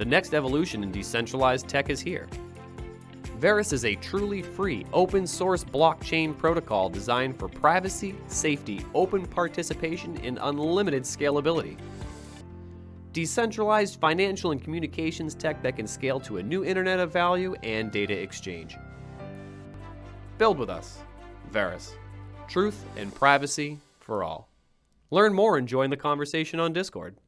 The next evolution in decentralized tech is here. Verus is a truly free, open source blockchain protocol designed for privacy, safety, open participation, and unlimited scalability. Decentralized financial and communications tech that can scale to a new internet of value and data exchange. Build with us. Verus. Truth and privacy for all. Learn more and join the conversation on Discord.